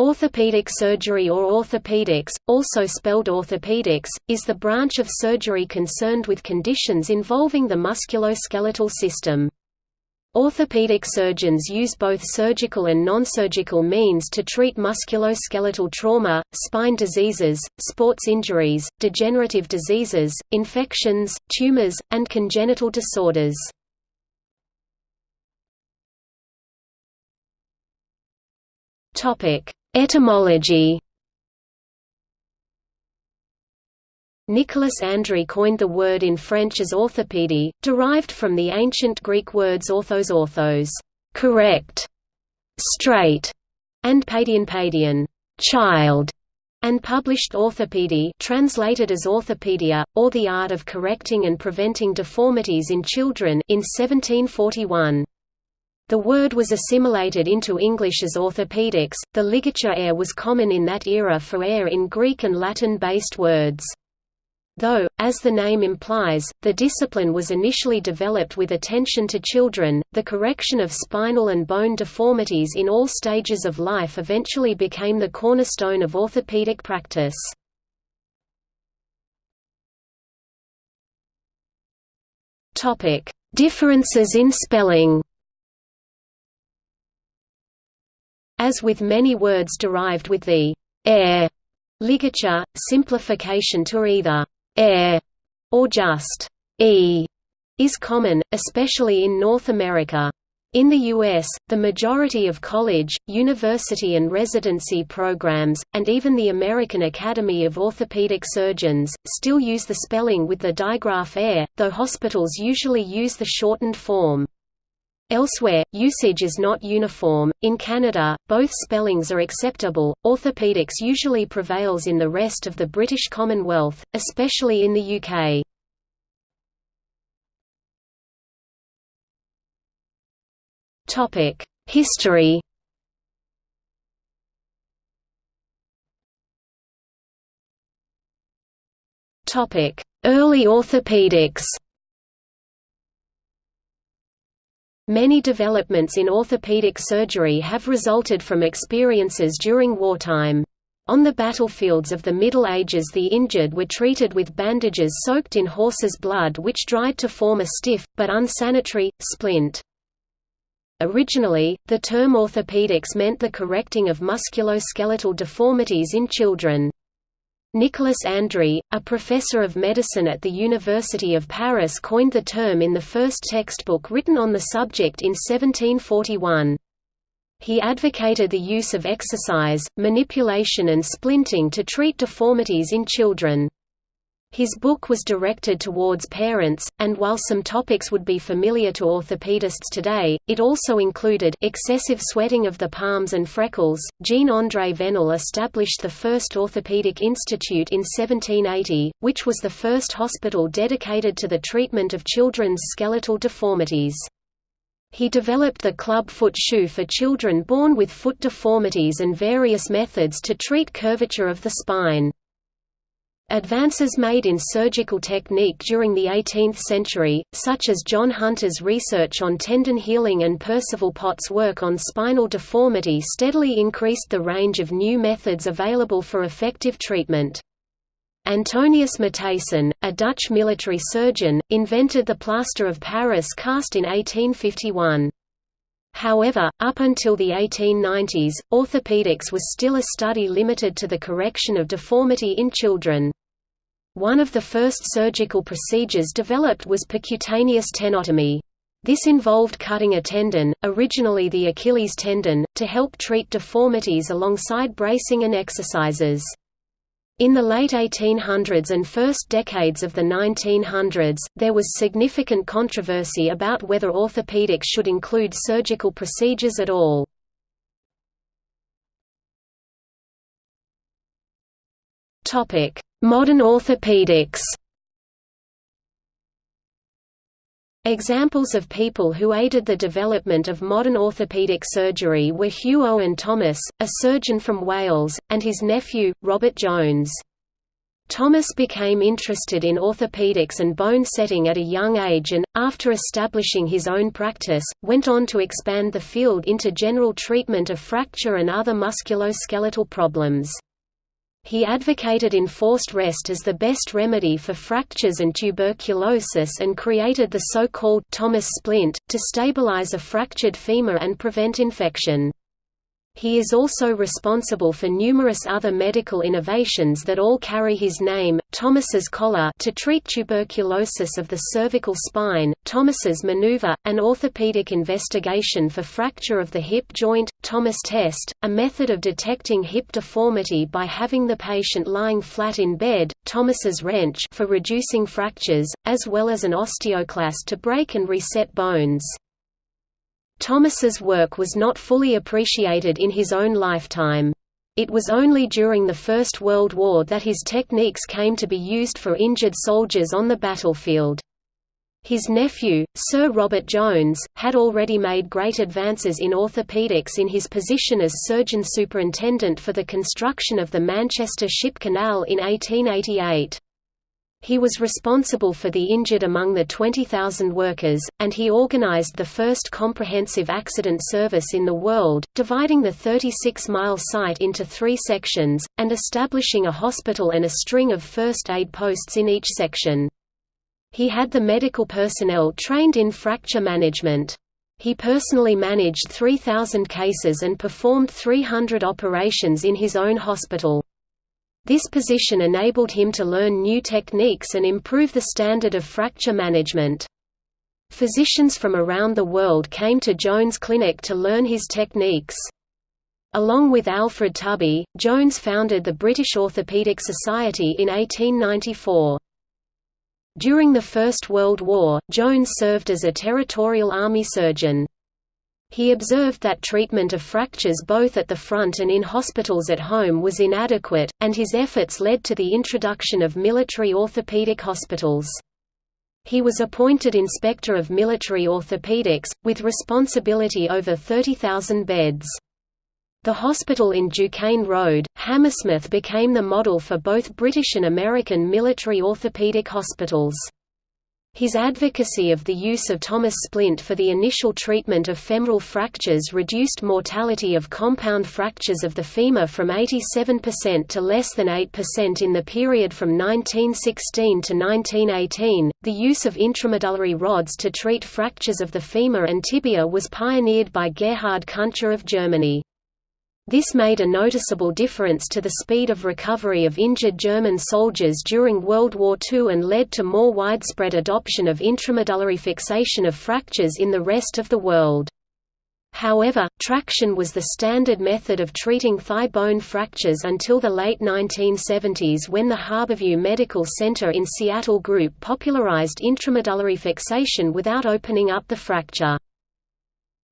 Orthopedic surgery or orthopedics, also spelled orthopedics, is the branch of surgery concerned with conditions involving the musculoskeletal system. Orthopedic surgeons use both surgical and non-surgical means to treat musculoskeletal trauma, spine diseases, sports injuries, degenerative diseases, infections, tumors, and congenital disorders. Topic: Etymology Nicolas Andry coined the word in French as orthopédie, derived from the ancient Greek words orthos orthos correct, straight, and paidion paidion child, and published Orthopédie translated as Orthopedia, or the art of correcting and preventing deformities in children in 1741. The word was assimilated into English as orthopedics. The ligature air was common in that era for air in Greek and Latin based words. Though, as the name implies, the discipline was initially developed with attention to children, the correction of spinal and bone deformities in all stages of life eventually became the cornerstone of orthopedic practice. Differences in spelling As with many words derived with the air ligature, simplification to either air or just e is common, especially in North America. In the U.S., the majority of college, university and residency programs, and even the American Academy of Orthopedic Surgeons, still use the spelling with the digraph air, though hospitals usually use the shortened form. Elsewhere, usage is not uniform. In Canada, both spellings are acceptable. Orthopedics usually prevails in the rest of the British Commonwealth, especially in the UK. Topic: History. Topic: Early orthopedics. Many developments in orthopedic surgery have resulted from experiences during wartime. On the battlefields of the Middle Ages the injured were treated with bandages soaked in horse's blood which dried to form a stiff, but unsanitary, splint. Originally, the term orthopedics meant the correcting of musculoskeletal deformities in children. Nicolas Andry, a professor of medicine at the University of Paris coined the term in the first textbook written on the subject in 1741. He advocated the use of exercise, manipulation and splinting to treat deformities in children. His book was directed towards parents, and while some topics would be familiar to orthopedists today, it also included excessive sweating of the palms and freckles. Jean-André Venel established the first orthopedic institute in 1780, which was the first hospital dedicated to the treatment of children's skeletal deformities. He developed the club foot shoe for children born with foot deformities and various methods to treat curvature of the spine. Advances made in surgical technique during the 18th century, such as John Hunter's research on tendon healing and Percival Pott's work on spinal deformity steadily increased the range of new methods available for effective treatment. Antonius Mathijsen, a Dutch military surgeon, invented the plaster of Paris cast in 1851. However, up until the 1890s, orthopedics was still a study limited to the correction of deformity in children. One of the first surgical procedures developed was percutaneous tenotomy. This involved cutting a tendon, originally the Achilles tendon, to help treat deformities alongside bracing and exercises. In the late 1800s and first decades of the 1900s, there was significant controversy about whether orthopedics should include surgical procedures at all. Modern orthopedics Examples of people who aided the development of modern orthopedic surgery were Hugh Owen Thomas, a surgeon from Wales, and his nephew, Robert Jones. Thomas became interested in orthopedics and bone setting at a young age and, after establishing his own practice, went on to expand the field into general treatment of fracture and other musculoskeletal problems. He advocated enforced rest as the best remedy for fractures and tuberculosis and created the so-called Thomas splint, to stabilize a fractured femur and prevent infection. He is also responsible for numerous other medical innovations that all carry his name, Thomas's collar to treat tuberculosis of the cervical spine, Thomas's maneuver, an orthopedic investigation for fracture of the hip joint, Thomas test, a method of detecting hip deformity by having the patient lying flat in bed, Thomas's wrench for reducing fractures, as well as an osteoclast to break and reset bones. Thomas's work was not fully appreciated in his own lifetime. It was only during the First World War that his techniques came to be used for injured soldiers on the battlefield. His nephew, Sir Robert Jones, had already made great advances in orthopaedics in his position as surgeon superintendent for the construction of the Manchester Ship Canal in 1888. He was responsible for the injured among the 20,000 workers, and he organized the first comprehensive accident service in the world, dividing the 36-mile site into three sections, and establishing a hospital and a string of first aid posts in each section. He had the medical personnel trained in fracture management. He personally managed 3,000 cases and performed 300 operations in his own hospital. This position enabled him to learn new techniques and improve the standard of fracture management. Physicians from around the world came to Jones Clinic to learn his techniques. Along with Alfred Tubby, Jones founded the British Orthopaedic Society in 1894. During the First World War, Jones served as a territorial army surgeon. He observed that treatment of fractures both at the front and in hospitals at home was inadequate, and his efforts led to the introduction of military orthopedic hospitals. He was appointed Inspector of Military Orthopedics, with responsibility over 30,000 beds. The hospital in Du Cane Road, Hammersmith became the model for both British and American military orthopedic hospitals. His advocacy of the use of Thomas splint for the initial treatment of femoral fractures reduced mortality of compound fractures of the femur from 87% to less than 8% in the period from 1916 to 1918. The use of intramedullary rods to treat fractures of the femur and tibia was pioneered by Gerhard Kuntscher of Germany. This made a noticeable difference to the speed of recovery of injured German soldiers during World War II and led to more widespread adoption of intramedullary fixation of fractures in the rest of the world. However, traction was the standard method of treating thigh bone fractures until the late 1970s when the Harborview Medical Center in Seattle Group popularized intramedullary fixation without opening up the fracture.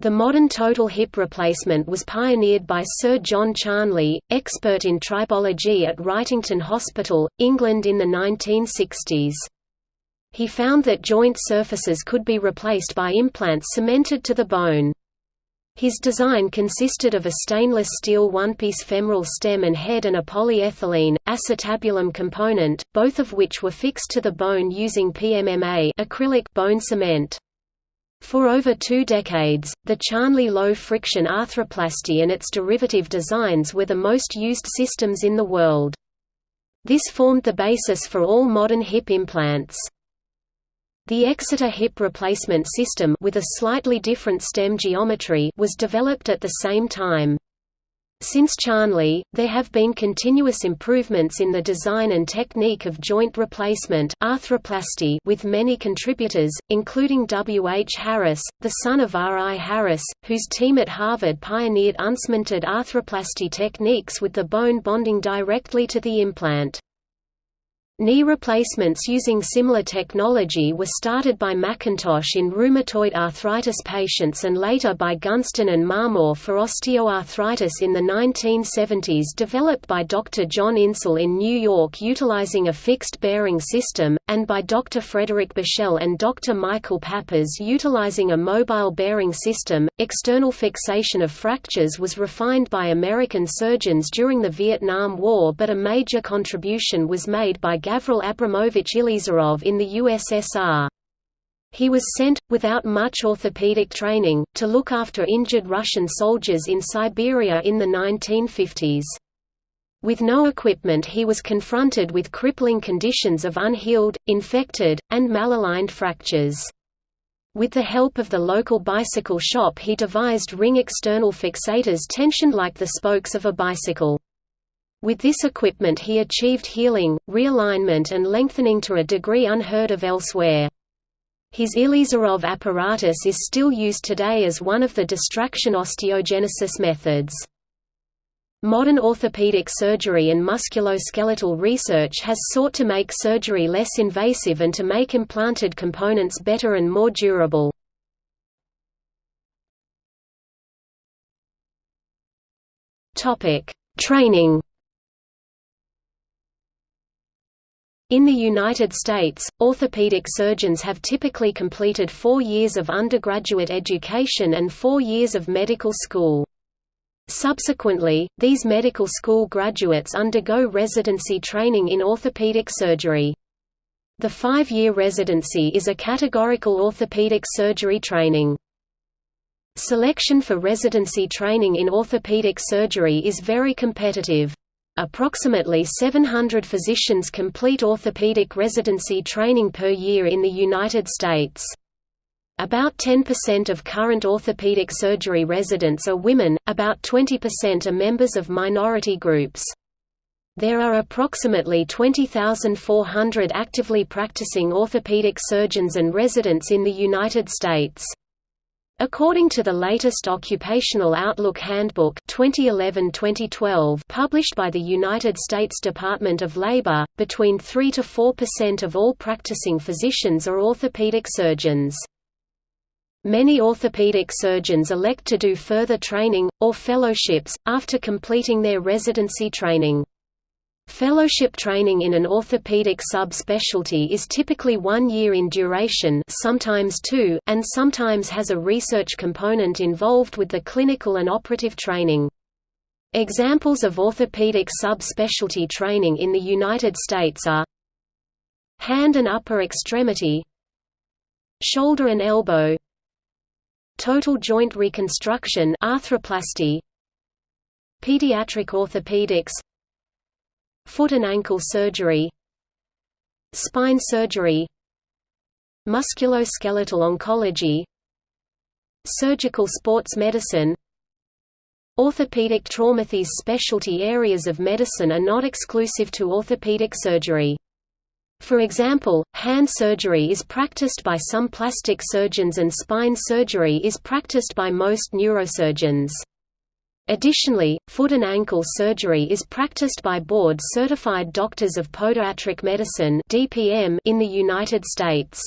The modern total hip replacement was pioneered by Sir John Charnley, expert in tribology at Wrightington Hospital, England in the 1960s. He found that joint surfaces could be replaced by implants cemented to the bone. His design consisted of a stainless steel one-piece femoral stem and head and a polyethylene, acetabulum component, both of which were fixed to the bone using PMMA acrylic bone cement. For over two decades, the Charnley low-friction arthroplasty and its derivative designs were the most used systems in the world. This formed the basis for all modern hip implants. The Exeter hip replacement system with a slightly different stem geometry was developed at the same time. Since Charnley, there have been continuous improvements in the design and technique of joint replacement arthroplasty with many contributors, including W. H. Harris, the son of R. I. Harris, whose team at Harvard pioneered uncemented arthroplasty techniques with the bone bonding directly to the implant. Knee replacements using similar technology were started by McIntosh in rheumatoid arthritis patients and later by Gunston and Marmor for osteoarthritis in the 1970s developed by Dr. John Insall in New York utilizing a fixed bearing system, and by Dr. Frederick Buechel and Dr. Michael Pappas utilizing a mobile bearing system. External fixation of fractures was refined by American surgeons during the Vietnam War but a major contribution was made by Gavril Abramovich Ilizarov in the USSR. He was sent, without much orthopedic training, to look after injured Russian soldiers in Siberia in the 1950s. With no equipment he was confronted with crippling conditions of unhealed, infected, and malaligned fractures. With the help of the local bicycle shop he devised ring external fixators tensioned like the spokes of a bicycle. With this equipment he achieved healing, realignment and lengthening to a degree unheard of elsewhere. His Ilizarov apparatus is still used today as one of the distraction osteogenesis methods. Modern orthopedic surgery and musculoskeletal research has sought to make surgery less invasive and to make implanted components better and more durable. Training In the United States, orthopedic surgeons have typically completed four years of undergraduate education and four years of medical school. Subsequently, these medical school graduates undergo residency training in orthopedic surgery. The five-year residency is a categorical orthopedic surgery training. Selection for residency training in orthopedic surgery is very competitive. Approximately 700 physicians complete orthopedic residency training per year in the United States. About 10% of current orthopedic surgery residents are women, about 20% are members of minority groups. There are approximately 20,400 actively practicing orthopedic surgeons and residents in the United States. According to the latest Occupational Outlook Handbook 2011-2012 published by the United States Department of Labor, between 3 to 4% of all practicing physicians are orthopedic surgeons. Many orthopedic surgeons elect to do further training, or fellowships, after completing their residency training. Fellowship training in an orthopedic subspecialty is typically one year in duration sometimes two, and sometimes has a research component involved with the clinical and operative training. Examples of orthopedic subspecialty training in the United States are hand and upper extremity shoulder and elbow total joint reconstruction arthroplasty pediatric orthopedics Foot and ankle surgery Spine surgery Musculoskeletal oncology Surgical sports medicine Orthopedic trauma These specialty areas of medicine are not exclusive to orthopedic surgery. For example, hand surgery is practiced by some plastic surgeons and spine surgery is practiced by most neurosurgeons. Additionally, foot and ankle surgery is practiced by board-certified doctors of podiatric medicine in the United States.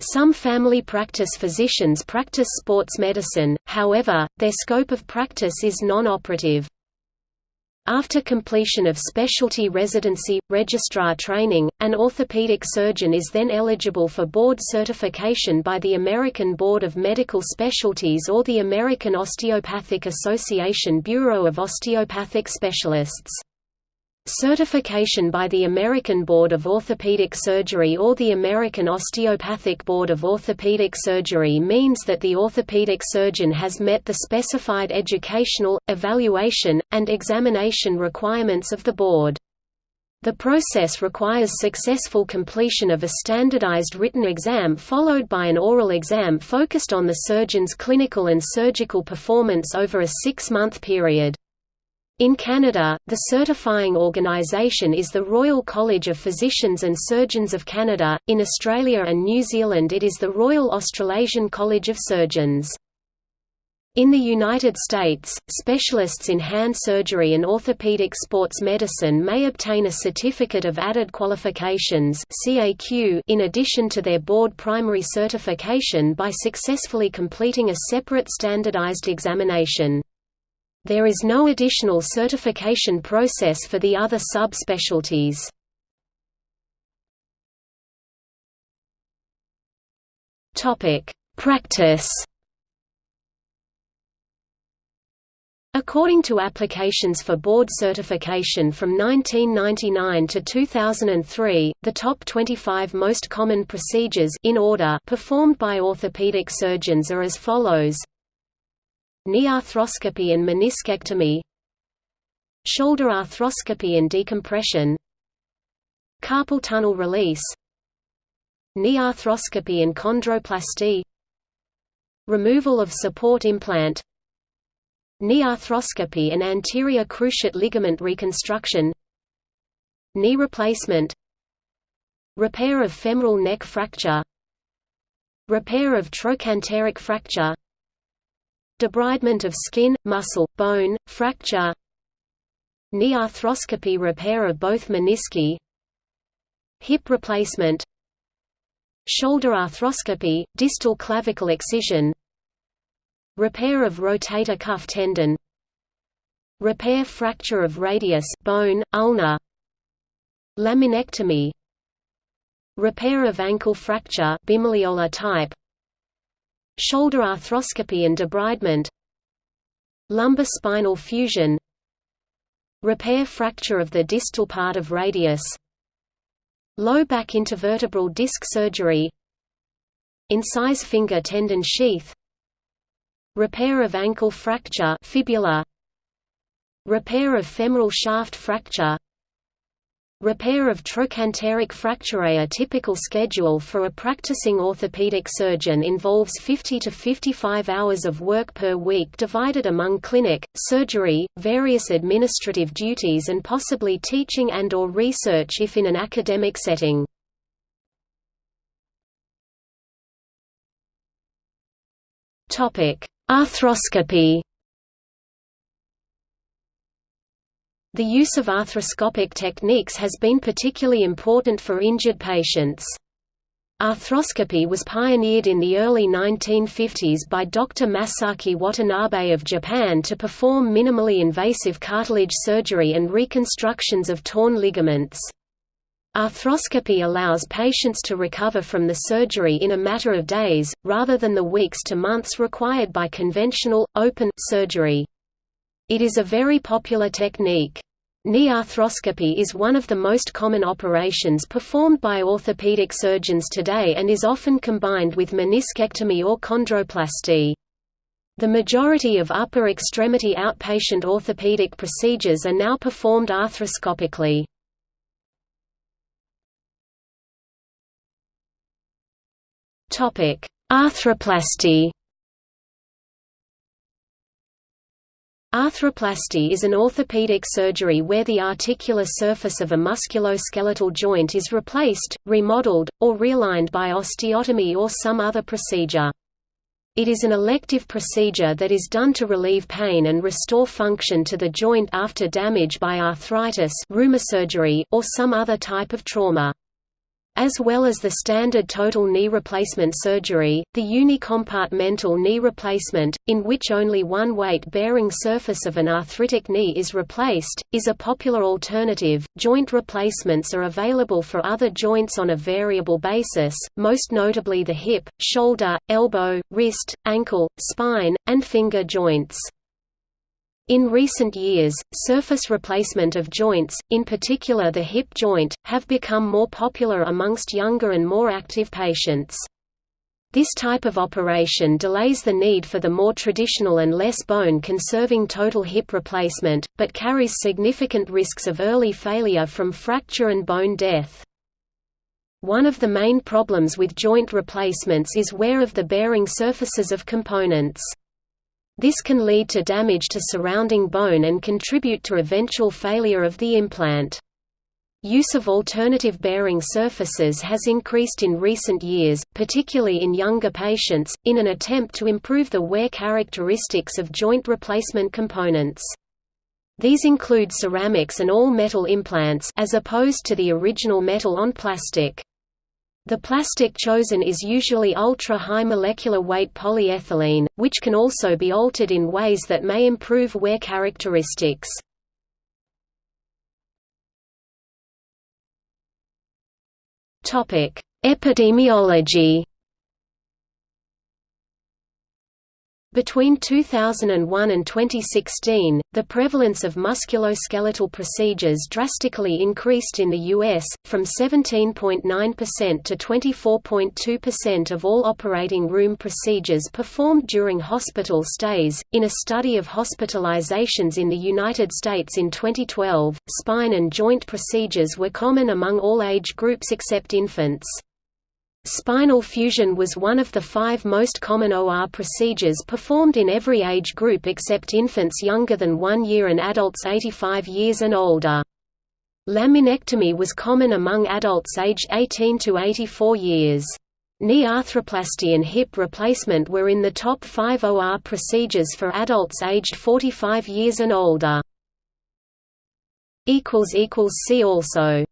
Some family practice physicians practice sports medicine, however, their scope of practice is non-operative. After completion of specialty residency, registrar training, an orthopedic surgeon is then eligible for board certification by the American Board of Medical Specialties or the American Osteopathic Association Bureau of Osteopathic Specialists. Certification by the American Board of Orthopedic Surgery or the American Osteopathic Board of Orthopedic Surgery means that the orthopedic surgeon has met the specified educational, evaluation, and examination requirements of the board. The process requires successful completion of a standardized written exam followed by an oral exam focused on the surgeon's clinical and surgical performance over a six-month period. In Canada, the certifying organisation is the Royal College of Physicians and Surgeons of Canada, in Australia and New Zealand it is the Royal Australasian College of Surgeons. In the United States, specialists in hand surgery and orthopedic sports medicine may obtain a Certificate of Added Qualifications in addition to their board primary certification by successfully completing a separate standardized examination. There is no additional certification process for the other subspecialties. Practice According to applications for board certification from 1999 to 2003, the top 25 most common procedures in order performed by orthopedic surgeons are as follows: knee arthroscopy and meniscectomy, shoulder arthroscopy and decompression, carpal tunnel release, knee arthroscopy and chondroplasty, removal of support implant knee arthroscopy and anterior cruciate ligament reconstruction knee replacement repair of femoral neck fracture repair of trochanteric fracture debridement of skin, muscle, bone, fracture knee arthroscopy repair of both menisci hip replacement shoulder arthroscopy, distal clavicle excision Repair of rotator cuff tendon Repair fracture of radius bone, ulna Laminectomy Repair of ankle fracture bimalleolar type Shoulder arthroscopy and debridement Lumbar spinal fusion Repair fracture of the distal part of radius Low back intervertebral disc surgery Incise finger tendon sheath Repair of ankle fracture fibula Repair of femoral shaft fracture Repair of trochanteric fracture A typical schedule for a practicing orthopedic surgeon involves 50 to 55 hours of work per week divided among clinic, surgery, various administrative duties and possibly teaching and or research if in an academic setting. Arthroscopy The use of arthroscopic techniques has been particularly important for injured patients. Arthroscopy was pioneered in the early 1950s by Dr. Masaki Watanabe of Japan to perform minimally invasive cartilage surgery and reconstructions of torn ligaments. Arthroscopy allows patients to recover from the surgery in a matter of days, rather than the weeks to months required by conventional, open, surgery. It is a very popular technique. Knee arthroscopy is one of the most common operations performed by orthopedic surgeons today and is often combined with meniscectomy or chondroplasty. The majority of upper extremity outpatient orthopedic procedures are now performed arthroscopically. Arthroplasty. Arthroplasty is an orthopedic surgery where the articular surface of a musculoskeletal joint is replaced, remodeled, or realigned by osteotomy or some other procedure. It is an elective procedure that is done to relieve pain and restore function to the joint after damage by arthritis rheumasurgery, or some other type of trauma. As well as the standard total knee replacement surgery, the unicompartmental knee replacement, in which only one weight-bearing surface of an arthritic knee is replaced, is a popular alternative. Joint replacements are available for other joints on a variable basis, most notably the hip, shoulder, elbow, wrist, ankle, spine, and finger joints. In recent years, surface replacement of joints, in particular the hip joint, have become more popular amongst younger and more active patients. This type of operation delays the need for the more traditional and less bone-conserving total hip replacement, but carries significant risks of early failure from fracture and bone death. One of the main problems with joint replacements is wear of the bearing surfaces of components. This can lead to damage to surrounding bone and contribute to eventual failure of the implant. Use of alternative bearing surfaces has increased in recent years, particularly in younger patients, in an attempt to improve the wear characteristics of joint replacement components. These include ceramics and all-metal implants as opposed to the original metal on plastic. The plastic chosen is usually ultra-high molecular weight polyethylene, which can also be altered in ways that may improve wear characteristics. Epidemiology. Between 2001 and 2016, the prevalence of musculoskeletal procedures drastically increased in the U.S., from 17.9% to 24.2% of all operating room procedures performed during hospital stays. In a study of hospitalizations in the United States in 2012, spine and joint procedures were common among all age groups except infants. Spinal fusion was one of the five most common OR procedures performed in every age group except infants younger than one year and adults 85 years and older. Laminectomy was common among adults aged 18 to 84 years. Knee arthroplasty and hip replacement were in the top five OR procedures for adults aged 45 years and older. See also